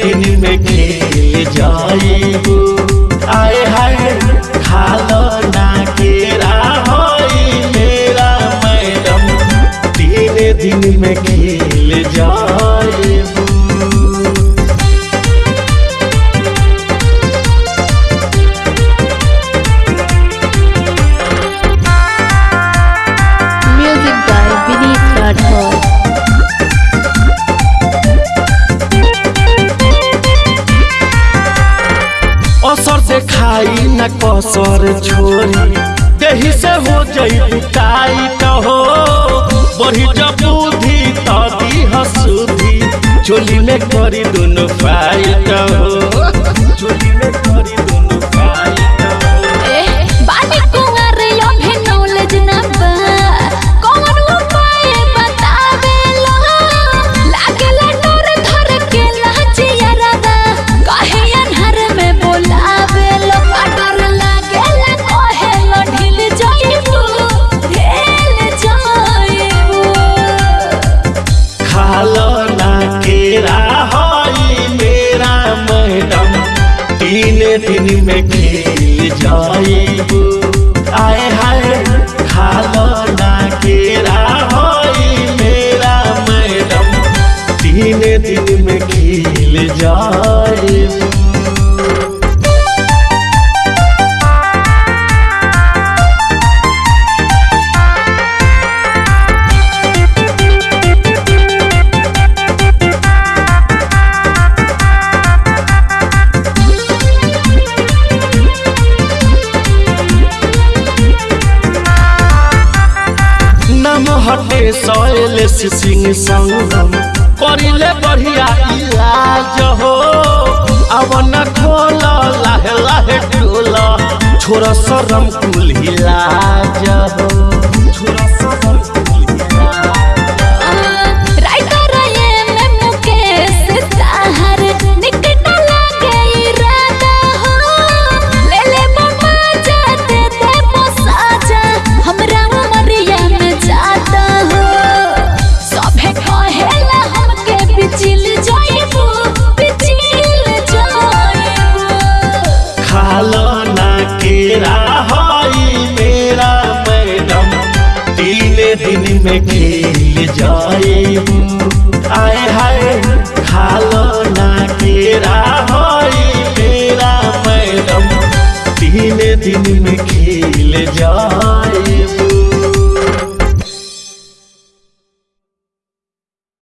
दिन में खेल जाए आए हाय, खालो ना केरा होई मेरा मैडम। तीन दिन में न कसर छोरी। देही से हो जई टाइट हो बढ़ी जब बुद्धि तादी हसुधी। चोली में करी दोनों फाइट हो चोली दिन में खेल जाइबू नम हटे सोयल सिंह संगम। करिले बढ़िया इलाज हो। अब न खोल, लाहे लाहे टोल छोरा शरम कुल इलाज हो। में खेल जाए। आए हाय खालो ना केरा होई मेरा मैडम, दिन दिन में खेल जाए।